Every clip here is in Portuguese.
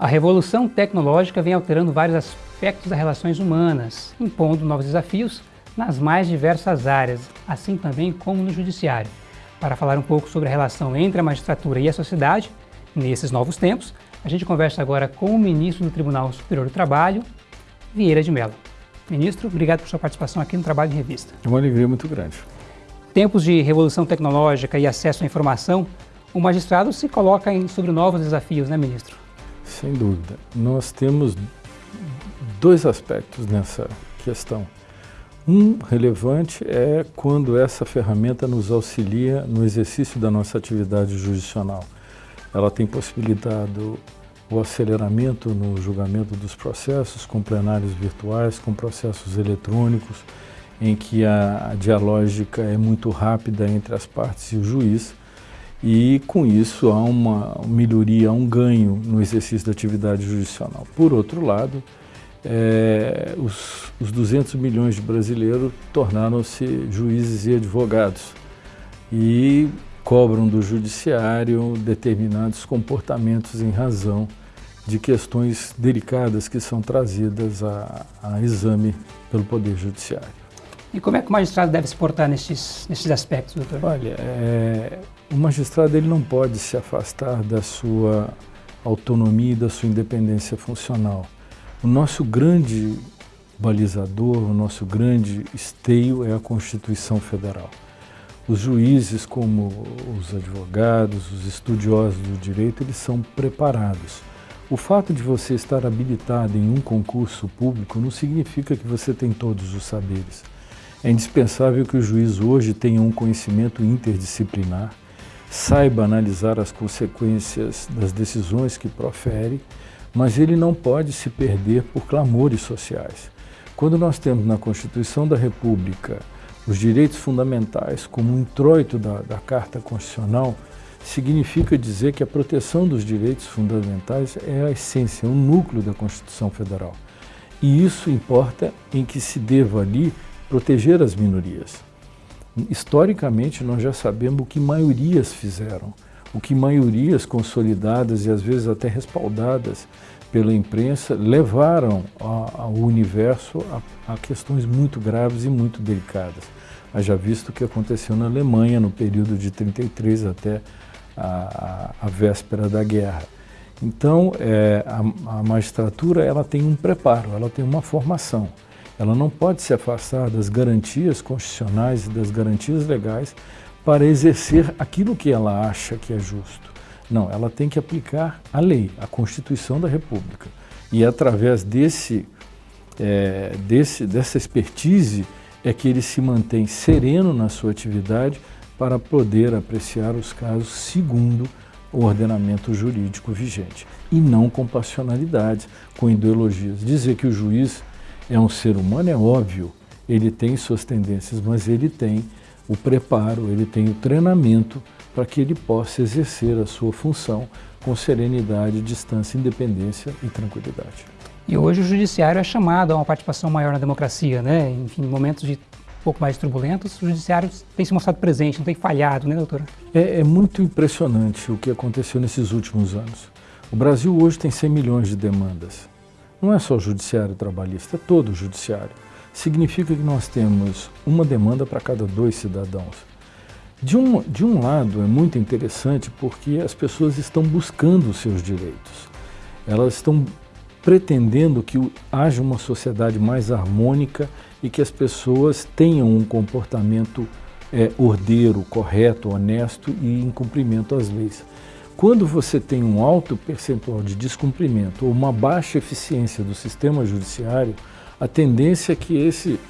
A revolução tecnológica vem alterando vários aspectos das relações humanas, impondo novos desafios nas mais diversas áreas, assim também como no judiciário. Para falar um pouco sobre a relação entre a magistratura e a sociedade, nesses novos tempos, a gente conversa agora com o ministro do Tribunal Superior do Trabalho, Vieira de Mello. Ministro, obrigado por sua participação aqui no Trabalho em Revista. É uma alegria muito grande. Tempos de revolução tecnológica e acesso à informação, o magistrado se coloca em, sobre novos desafios, né, ministro? Sem dúvida. Nós temos dois aspectos nessa questão. Um relevante é quando essa ferramenta nos auxilia no exercício da nossa atividade jurisdicional. Ela tem possibilitado o aceleramento no julgamento dos processos, com plenários virtuais, com processos eletrônicos, em que a, dialógica é muito rápida entre as partes e o juiz, e com isso há uma melhoria, um ganho no exercício da atividade jurisdicional. Por outro lado, é, os, os 200 milhões de brasileiros tornaram-se juízes e advogados e cobram do judiciário determinados comportamentos em razão de questões delicadas que são trazidas a, a exame pelo Poder Judiciário. E como é que o magistrado deve se portar nesses, nesses aspectos, doutor? Olha, é, o magistrado ele não pode se afastar da sua autonomia e da sua independência funcional. O nosso grande balizador, o nosso grande esteio é a Constituição Federal. Os juízes, como os advogados, os estudiosos do direito, eles são preparados. O fato de você estar habilitado em um concurso público não significa que você tem todos os saberes. É indispensável que o juiz hoje tenha um conhecimento interdisciplinar, saiba analisar as consequências das decisões que profere mas ele não pode se perder por clamores sociais. Quando nós temos na Constituição da República os direitos fundamentais como um introito da, da Carta Constitucional, significa dizer que a proteção dos direitos fundamentais é a essência, é o núcleo da Constituição Federal. E isso importa em que se deva ali proteger as minorias. Historicamente, nós já sabemos o que maiorias fizeram o que maiorias consolidadas e às vezes até respaldadas pela imprensa levaram ao universo a, a, questões muito graves e muito delicadas. Haja visto o que aconteceu na Alemanha no período de 33 até a, a, a véspera da guerra. Então, é, a, magistratura ela tem um preparo, ela tem uma formação. Ela não pode se afastar das garantias constitucionais e das garantias legais para exercer aquilo que ela acha que é justo. Não, ela tem que aplicar a lei, a Constituição da República. E através desse, é, desse, dessa expertise é que ele se mantém sereno na sua atividade para poder apreciar os casos segundo o ordenamento jurídico vigente. E não com passionalidades, com ideologias. Dizer que o juiz é um ser humano é óbvio, ele tem suas tendências, mas ele tem o preparo, ele tem o treinamento para que ele possa exercer a sua função com serenidade, distância, independência e tranquilidade. E hoje o judiciário é chamado a uma participação maior na democracia, né? Enfim, em momentos de um pouco mais turbulentos, o judiciário tem se mostrado presente, não tem falhado, né, doutora? É, é muito impressionante o que aconteceu nesses últimos anos. O Brasil hoje tem 100 milhões de demandas. Não é só o judiciário trabalhista, é todo o judiciário significa que nós temos uma demanda para cada dois cidadãos. De um, de um lado, é muito interessante porque as pessoas estão buscando os seus direitos. Elas estão pretendendo que haja uma sociedade mais harmônica e que as pessoas tenham um comportamento é, ordeiro, correto, honesto e em cumprimento às leis. Quando você tem um alto percentual de descumprimento ou uma baixa eficiência do sistema judiciário, a tendência é que esse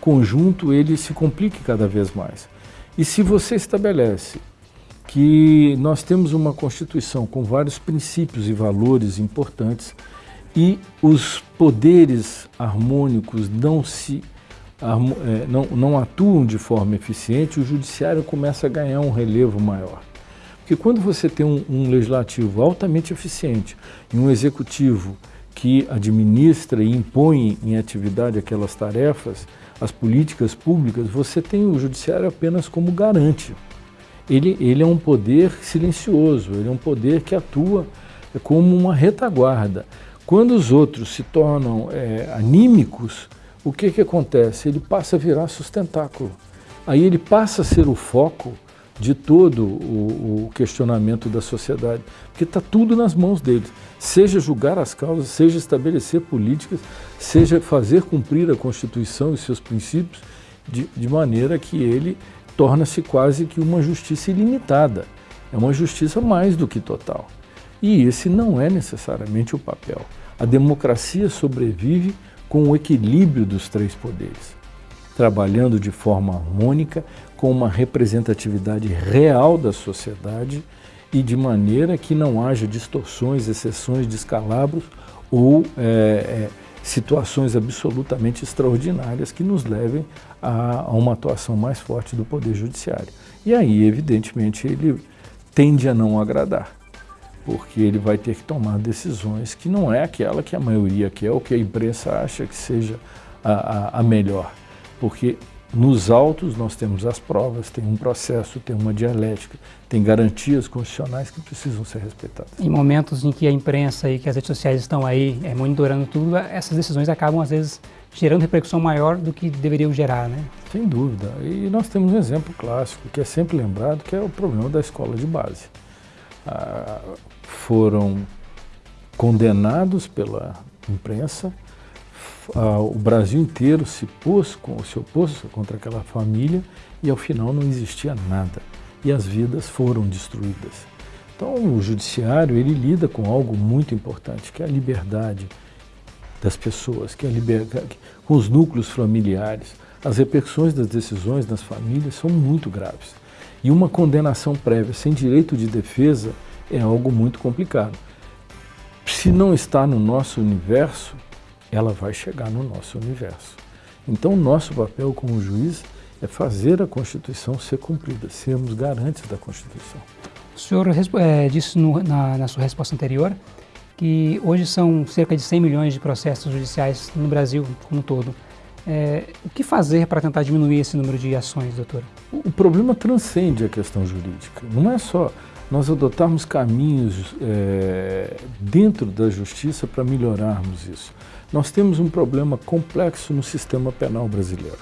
conjunto ele se complique cada vez mais. E se você estabelece que nós temos uma Constituição com vários princípios e valores importantes e os poderes harmônicos não se é, não, não atuam de forma eficiente, o judiciário começa a ganhar um relevo maior. Porque quando você tem um, um legislativo altamente eficiente e um executivo que administra e impõe em atividade aquelas tarefas, as políticas públicas, você tem o judiciário apenas como garante. Ele, ele é um poder silencioso, ele é um poder que atua como uma retaguarda. Quando os outros se tornam é, anímicos, o que, que acontece? Ele passa a virar sustentáculo. Aí ele passa a ser o foco de todo o, o questionamento da sociedade, porque está tudo nas mãos deles. Seja julgar as causas, seja estabelecer políticas, seja fazer cumprir a Constituição e seus princípios, de, de maneira que ele torna-se quase que uma justiça ilimitada. É uma justiça mais do que total. E esse não é necessariamente o papel. A democracia sobrevive com o equilíbrio dos três poderes, trabalhando de forma harmônica, com uma representatividade real da sociedade e de maneira que não haja distorções, exceções, descalabros ou é, é, situações absolutamente extraordinárias que nos levem a, a uma atuação mais forte do Poder Judiciário. E aí, evidentemente, ele tende a não agradar, porque ele vai ter que tomar decisões que não é aquela que a maioria quer ou que a imprensa acha que seja a, a, a melhor. Porque nos autos nós temos as provas, tem um processo, tem uma dialética, tem garantias constitucionais que precisam ser respeitadas. Em momentos em que a imprensa e que as redes sociais estão aí é, monitorando tudo, essas decisões acabam às vezes gerando repercussão maior do que deveriam gerar, né? Sem dúvida. E nós temos um exemplo clássico que é sempre lembrado, que é o problema da escola de base. Ah, foram condenados pela imprensa, ah, o Brasil inteiro se, pôs, se opôs contra aquela família e ao final não existia nada. E as vidas foram destruídas. Então o judiciário ele lida com algo muito importante, que é a liberdade, das pessoas, que é liberdade, com os núcleos familiares. As repercussões das decisões nas famílias são muito graves. E uma condenação prévia sem direito de defesa é algo muito complicado. Se não está no nosso universo, ela vai chegar no nosso universo. Então, nosso papel como juiz é fazer a Constituição ser cumprida, sermos garantes da Constituição. O senhor é, disse no, na, na sua resposta anterior que hoje são cerca de 100 milhões de processos judiciais no Brasil como um todo. É, o que fazer para tentar diminuir esse número de ações, doutor? O, problema transcende a questão jurídica. Não é só nós adotarmos caminhos é, dentro da justiça para melhorarmos isso. Nós temos um problema complexo no sistema penal brasileiro.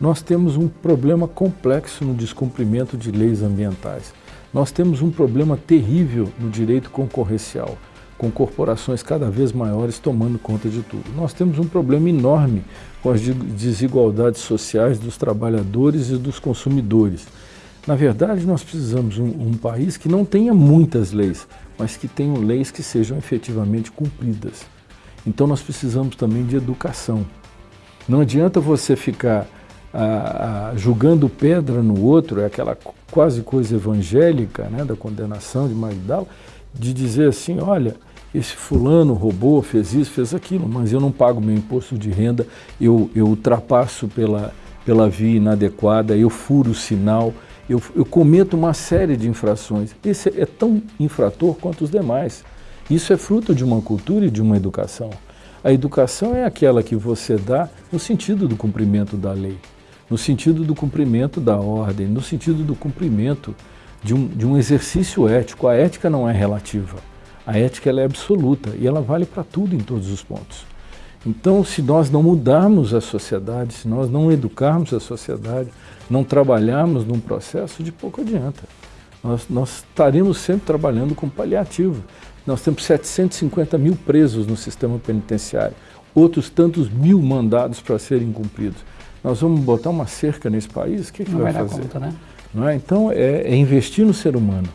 Nós temos um problema complexo no descumprimento de leis ambientais. Nós temos um problema terrível no direito concorrencial com corporações cada vez maiores tomando conta de tudo. Nós temos um problema enorme com as desigualdades sociais dos trabalhadores e dos consumidores. Na verdade, nós precisamos de um, um país que não tenha muitas leis, mas que tenham leis que sejam efetivamente cumpridas. Então nós precisamos também de educação. Não adianta você ficar ah, ah, julgando pedra no outro, é aquela quase coisa evangélica né, da condenação de Magdala, de dizer assim, olha, esse fulano roubou, fez isso, fez aquilo, mas eu não pago meu imposto de renda, eu, eu ultrapasso pela, pela via inadequada, eu furo o sinal, eu, eu cometo uma série de infrações. Esse é tão infrator quanto os demais. Isso é fruto de uma cultura e de uma educação. A educação é aquela que você dá no sentido do cumprimento da lei, no sentido do cumprimento da ordem, no sentido do cumprimento de um, de um exercício ético. A ética não é relativa. A ética é absoluta e ela vale para tudo em todos os pontos. Então, se nós não mudarmos a sociedade, se nós não educarmos a sociedade, não trabalharmos num processo, de pouco adianta. Nós, nós estaremos sempre trabalhando com paliativo. Nós temos 750 mil presos no sistema penitenciário, outros tantos mil mandados para serem cumpridos. Nós vamos botar uma cerca nesse país? O que, que não vai, vai fazer? Conta, né? Não é? Então, é, é investir no ser humano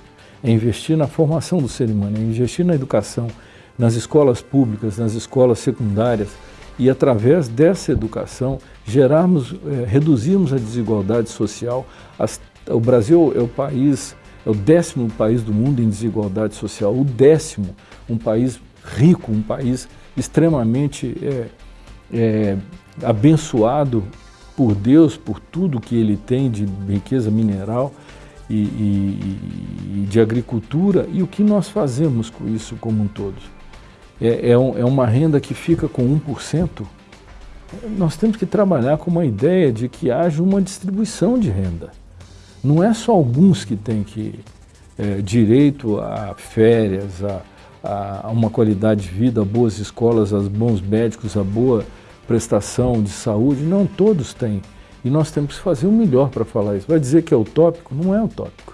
é investir na formação do ser humano, é investir na educação, nas escolas públicas, nas escolas secundárias e através dessa educação gerarmos, é, reduzirmos a desigualdade social. As, o Brasil é o país, é o décimo país do mundo em desigualdade social, o décimo, um país rico, um país extremamente é, é, abençoado por Deus, por tudo que ele tem de riqueza mineral, e, e, e, de agricultura e o que nós fazemos com isso como um todo. É, é, um, é uma renda que fica com 1%. Nós temos que trabalhar com uma ideia de que haja uma distribuição de renda. Não é só alguns que têm que é, direito a férias, a, a, uma qualidade de vida, a boas escolas, a bons médicos, a boa prestação de saúde. Não todos têm. E nós temos que fazer o melhor para falar isso. Vai dizer que é utópico? Não é utópico.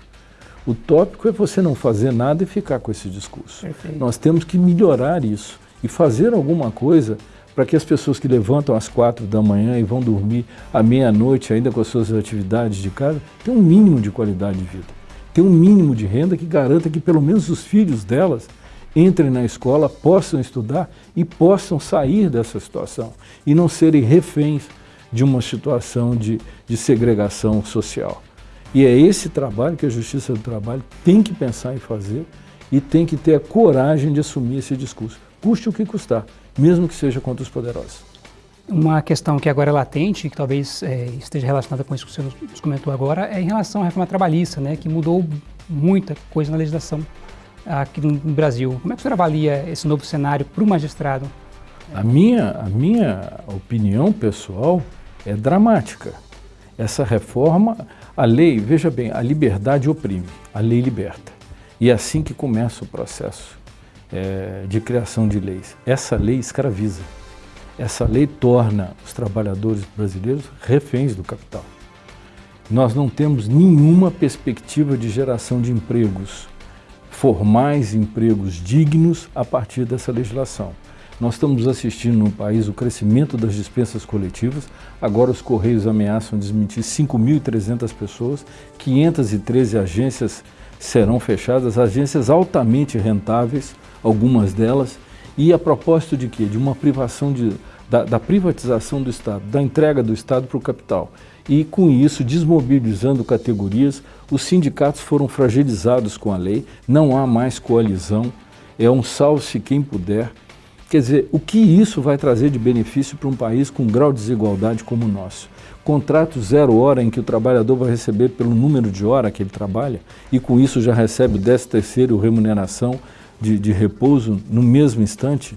O tópico é você não fazer nada e ficar com esse discurso. Perfeito. Nós temos que melhorar isso e fazer alguma coisa para que as pessoas que levantam às quatro da manhã e vão dormir à meia-noite ainda com as suas atividades de casa, tenham um mínimo de qualidade de vida. Tenham um mínimo de renda que garanta que pelo menos os filhos delas entrem na escola, possam estudar e possam sair dessa situação e não serem reféns de uma situação de, de segregação social. E é esse trabalho que a Justiça do Trabalho tem que pensar em fazer e tem que ter a coragem de assumir esse discurso, custe o que custar, mesmo que seja contra os poderosos. Uma questão que agora é latente, que talvez é, esteja relacionada com isso que você nos comentou agora, é em relação à reforma trabalhista, né, que mudou muita coisa na legislação aqui no Brasil. Como é que o senhor avalia esse novo cenário para o magistrado? A minha, a minha opinião pessoal é dramática. Essa reforma, a lei, veja bem, a liberdade oprime, a lei liberta. E é assim que começa o processo é, de criação de leis. Essa lei escraviza. Essa lei torna os trabalhadores brasileiros reféns do capital. Nós não temos nenhuma perspectiva de geração de empregos formais, empregos dignos a partir dessa legislação. Nós estamos assistindo no país o crescimento das dispensas coletivas. Agora os Correios ameaçam desmentir 5.300 pessoas, 513 agências serão fechadas, agências altamente rentáveis, algumas delas, e a propósito de quê? De uma privação de, da, da privatização do Estado, da entrega do Estado para o capital. E com isso, desmobilizando categorias, os sindicatos foram fragilizados com a lei, não há mais coalizão, é um salve-se quem puder, Quer dizer, o que isso vai trazer de benefício para um país com um grau de desigualdade como o nosso? Contrato zero hora em que o trabalhador vai receber pelo número de hora que ele trabalha e com isso já recebe o décimo terceiro remuneração de, de repouso no mesmo instante?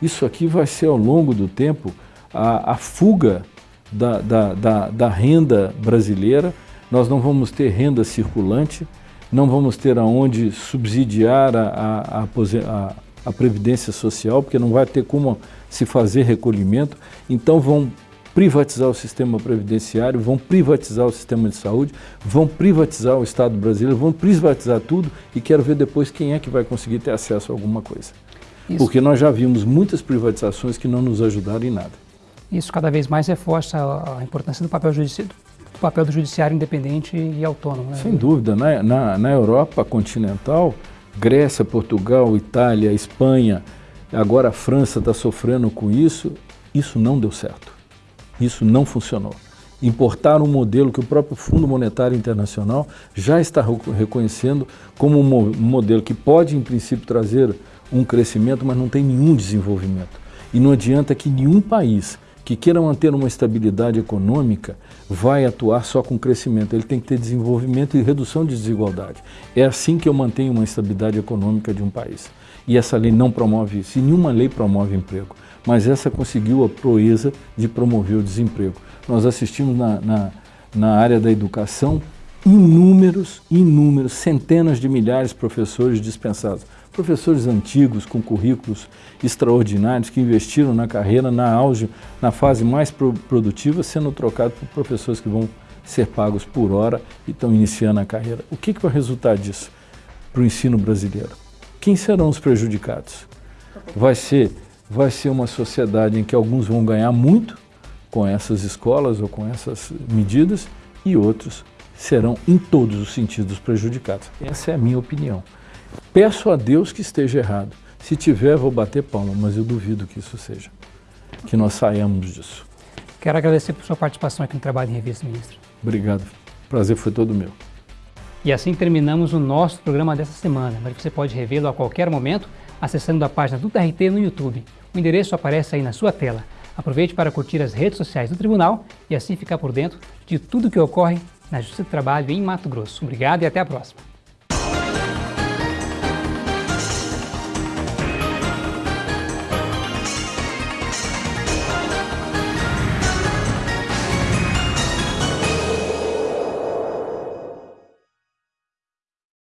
Isso aqui vai ser ao longo do tempo a, a fuga da, da, da, da renda brasileira, nós não vamos ter renda circulante, não vamos ter aonde subsidiar a, a, a Previdência Social, porque não vai ter como se fazer recolhimento, então vão privatizar o sistema previdenciário, vão privatizar o sistema de saúde, vão privatizar o Estado brasileiro, vão privatizar tudo e quero ver depois quem é que vai conseguir ter acesso a alguma coisa. Isso. Porque nós já vimos muitas privatizações que não nos ajudaram em nada. Isso cada vez mais reforça a importância do papel, judici do, papel do judiciário independente e autônomo. Né? Sem dúvida. Na, na, na Europa continental, Grécia, Portugal, Itália, Espanha, agora a França está sofrendo com isso, isso não deu certo. Isso não funcionou. Importar um modelo que o próprio Fundo Monetário Internacional já está reconhecendo como um modelo que pode, em princípio, trazer um crescimento, mas não tem nenhum desenvolvimento. E não adianta que nenhum país que queira manter uma estabilidade econômica vai atuar só com crescimento, ele tem que ter desenvolvimento e redução de desigualdade. É assim que eu mantenho uma estabilidade econômica de um país. E essa lei não promove isso, e nenhuma lei promove emprego, mas essa conseguiu a proeza de promover o desemprego. Nós assistimos na, na, na área da educação inúmeros, inúmeros, centenas de milhares de professores dispensados professores antigos com currículos extraordinários que investiram na carreira, na auge, na fase mais pro produtiva, sendo trocados por professores que vão ser pagos por hora e estão iniciando a carreira. O que, que vai resultar disso para o ensino brasileiro? Quem serão os prejudicados? Vai ser, vai ser uma sociedade em que alguns vão ganhar muito com essas escolas ou com essas medidas e outros serão, em todos os sentidos, prejudicados. Essa é a minha opinião. Peço a Deus que esteja errado. Se tiver, vou bater palma, mas eu duvido que isso seja. Que nós saiamos disso. Quero agradecer por sua participação aqui no Trabalho em Revista, ministro. Obrigado. O prazer foi todo meu. E assim terminamos o nosso programa dessa semana, mas você pode revê-lo a qualquer momento acessando a página do TRT no YouTube. O endereço aparece aí na sua tela. Aproveite para curtir as redes sociais do Tribunal e assim ficar por dentro de tudo que ocorre na Justiça do Trabalho em Mato Grosso. Obrigado e até a próxima.